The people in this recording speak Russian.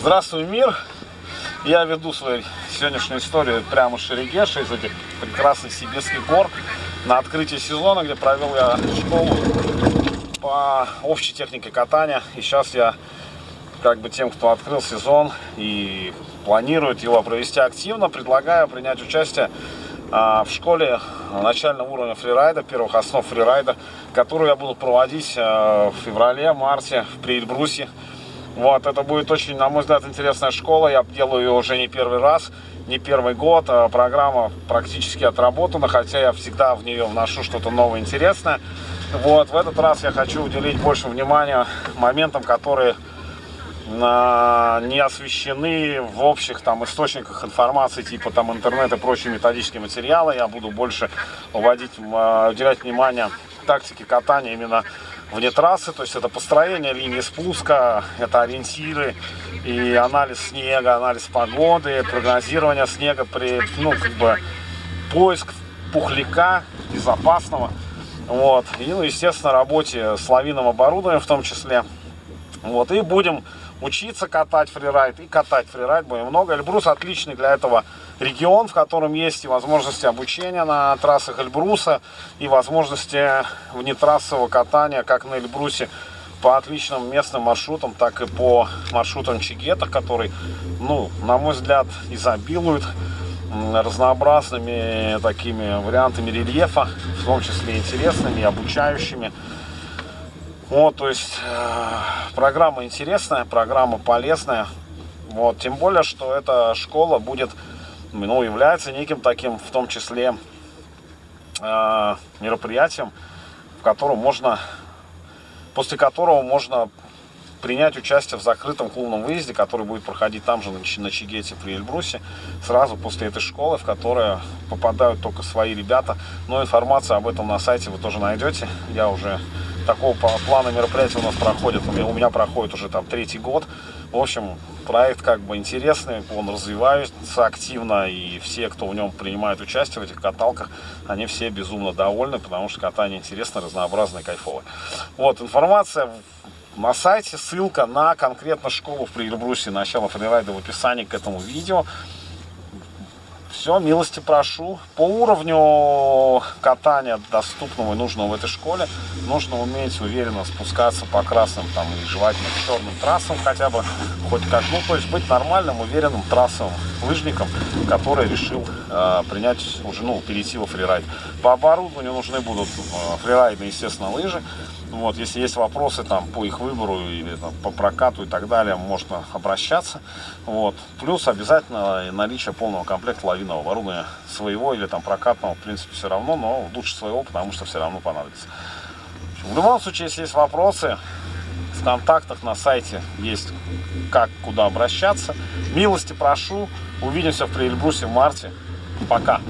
Здравствуй, мир! Я веду свою сегодняшнюю историю прямо с Шерегеша, из этих прекрасных сибирских гор, на открытии сезона, где провел я школу по общей технике катания. И сейчас я, как бы тем, кто открыл сезон и планирует его провести активно, предлагаю принять участие а, в школе начального уровня фрирайда, первых основ фрирайда, которую я буду проводить а, в феврале-марте в Эльбрусе. Вот, это будет очень, на мой взгляд, интересная школа. Я делаю ее уже не первый раз, не первый год. А программа практически отработана, хотя я всегда в нее вношу что-то новое, интересное. Вот, в этот раз я хочу уделить больше внимания моментам, которые не освещены в общих там источниках информации, типа там интернет и прочие методические материалы. Я буду больше уводить, уделять внимание тактике катания именно вне трассы, то есть это построение линии спуска, это ориентиры и анализ снега, анализ погоды, прогнозирование снега при, ну, как бы, поиск пухляка безопасного, вот, и, ну, естественно, работе с лавинным оборудованием в том числе, вот, и будем учиться катать фрирайд и катать фрирайд будем много. Эльбрус отличный для этого регион, в котором есть и возможности обучения на трассах Эльбруса, и возможности внетрассового катания, как на Эльбрусе, по отличным местным маршрутам, так и по маршрутам Чигета, который, ну, на мой взгляд, изобилует разнообразными такими вариантами рельефа, в том числе интересными, обучающими. Вот, то есть э, программа интересная, программа полезная. Вот, тем более, что эта школа будет, ну, является неким таким, в том числе, э, мероприятием, в котором можно, после которого можно принять участие в закрытом клубном выезде, который будет проходить там же, на Чигете при Эльбрусе, сразу после этой школы, в которую попадают только свои ребята. Но информация об этом на сайте вы тоже найдете. Я уже такого плана мероприятия у нас проходит, у меня, у меня проходит уже там третий год. В общем, проект как бы интересный, он развивается активно, и все, кто в нем принимает участие в этих каталках, они все безумно довольны, потому что катание интересное, разнообразное, кайфовое. Вот, информация на сайте, ссылка на конкретно школу в Прильбрусе, начало фрирайда в описании к этому видео. Все, милости прошу. По уровню катания доступного и нужного в этой школе нужно уметь уверенно спускаться по красным там, и желательно черным трассам хотя бы, хоть как, ну, то есть быть нормальным, уверенным трассовым лыжником, который решил э, принять уже, ну, перейти во фрирайд. По оборудованию нужны будут э, фрирайдные, естественно, лыжи. Вот, если есть вопросы там по их выбору или там, по прокату и так далее, можно обращаться. Вот. Плюс обязательно наличие полного комплекта лавинного оборудования своего или там прокатного, в принципе, все равно, но лучше своего, потому что все равно понадобится. В любом случае, если есть вопросы, в контактах на сайте есть как, куда обращаться. Милости прошу. Увидимся в Приэльбрусе в марте. Пока.